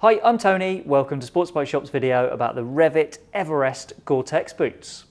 Hi, I'm Tony. Welcome to Sports Bike Shop's video about the Revit Everest Gore-Tex boots.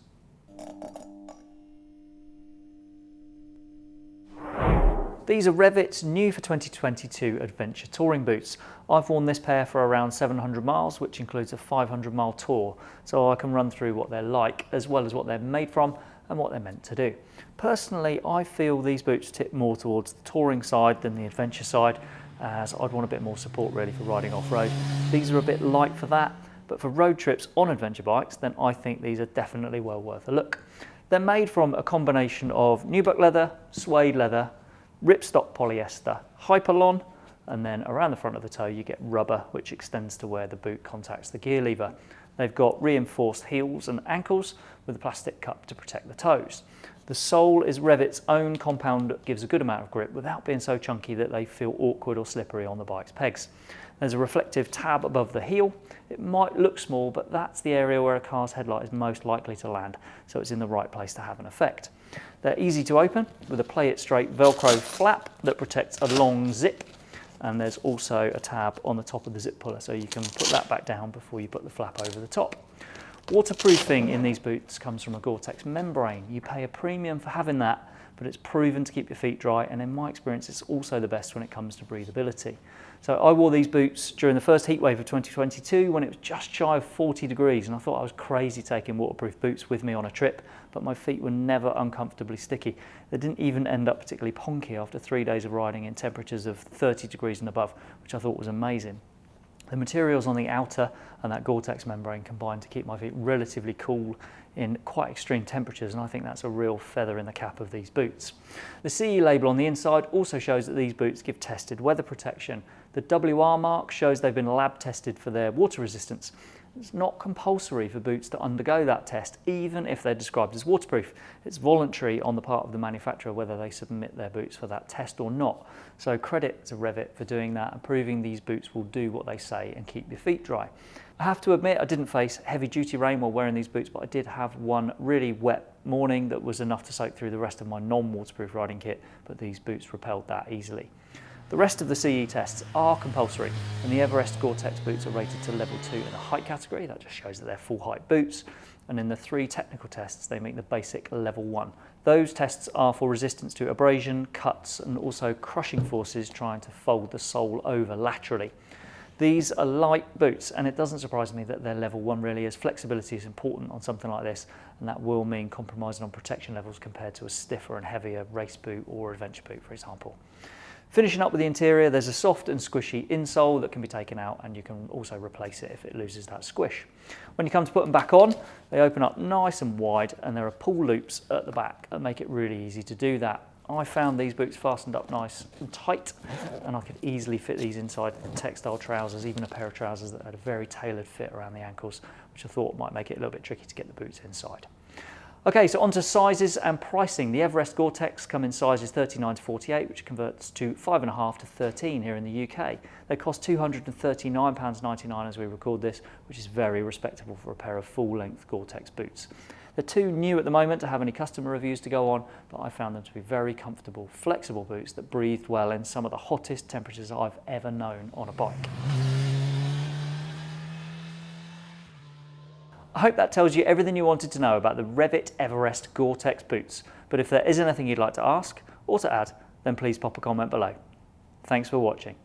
These are Revit's new for 2022 adventure touring boots. I've worn this pair for around 700 miles, which includes a 500 mile tour, so I can run through what they're like, as well as what they're made from and what they're meant to do. Personally, I feel these boots tip more towards the touring side than the adventure side, Uh, as I'd want a bit more support really for riding off-road. These are a bit light for that, but for road trips on adventure bikes, then I think these are definitely well worth a look. They're made from a combination of nubuck leather, suede leather, ripstop polyester, Hypalon, and then around the front of the toe you get rubber which extends to where the boot contacts the gear lever. They've got reinforced heels and ankles with a plastic cup to protect the toes. The sole is Revit's own compound that gives a good amount of grip without being so chunky that they feel awkward or slippery on the bike's pegs. There's a reflective tab above the heel. It might look small, but that's the area where a car's headlight is most likely to land, so it's in the right place to have an effect. They're easy to open with a play it straight Velcro flap that protects a long zip and there's also a tab on the top of the zip puller so you can put that back down before you put the flap over the top. Waterproofing in these boots comes from a Gore-Tex membrane. You pay a premium for having that, but it's proven to keep your feet dry, and in my experience, it's also the best when it comes to breathability. So I wore these boots during the first heat wave of 2022 when it was just shy of 40 degrees, and I thought I was crazy taking waterproof boots with me on a trip, but my feet were never uncomfortably sticky. They didn't even end up particularly ponky after three days of riding in temperatures of 30 degrees and above, which I thought was amazing. The materials on the outer and that Gore-Tex membrane combine to keep my feet relatively cool in quite extreme temperatures and I think that's a real feather in the cap of these boots. The CE label on the inside also shows that these boots give tested weather protection. The WR mark shows they've been lab tested for their water resistance it's not compulsory for boots to undergo that test, even if they're described as waterproof. It's voluntary on the part of the manufacturer whether they submit their boots for that test or not. So credit to Revit for doing that and proving these boots will do what they say and keep your feet dry. I have to admit I didn't face heavy duty rain while wearing these boots, but I did have one really wet morning that was enough to soak through the rest of my non-waterproof riding kit, but these boots repelled that easily. The rest of the CE tests are compulsory and the Everest Gore-Tex boots are rated to level 2 in the height category, that just shows that they're full height boots, and in the three technical tests they make the basic level 1. Those tests are for resistance to abrasion, cuts and also crushing forces trying to fold the sole over laterally. These are light boots and it doesn't surprise me that they're level 1 really as flexibility is important on something like this and that will mean compromising on protection levels compared to a stiffer and heavier race boot or adventure boot for example. Finishing up with the interior, there's a soft and squishy insole that can be taken out and you can also replace it if it loses that squish. When you come to put them back on, they open up nice and wide and there are pull loops at the back that make it really easy to do that. I found these boots fastened up nice and tight and I could easily fit these inside textile trousers, even a pair of trousers that had a very tailored fit around the ankles, which I thought might make it a little bit tricky to get the boots inside. Okay, so on to sizes and pricing. The Everest Gore-Tex come in sizes 39 to 48, which converts to 5.5 to 13 here in the UK. They cost £239.99 as we record this, which is very respectable for a pair of full-length Gore-Tex boots. They're too new at the moment to have any customer reviews to go on, but I found them to be very comfortable, flexible boots that breathed well in some of the hottest temperatures I've ever known on a bike. I hope that tells you everything you wanted to know about the Revit Everest Gore-Tex boots. But if there is anything you'd like to ask or to add, then please pop a comment below. Thanks for watching.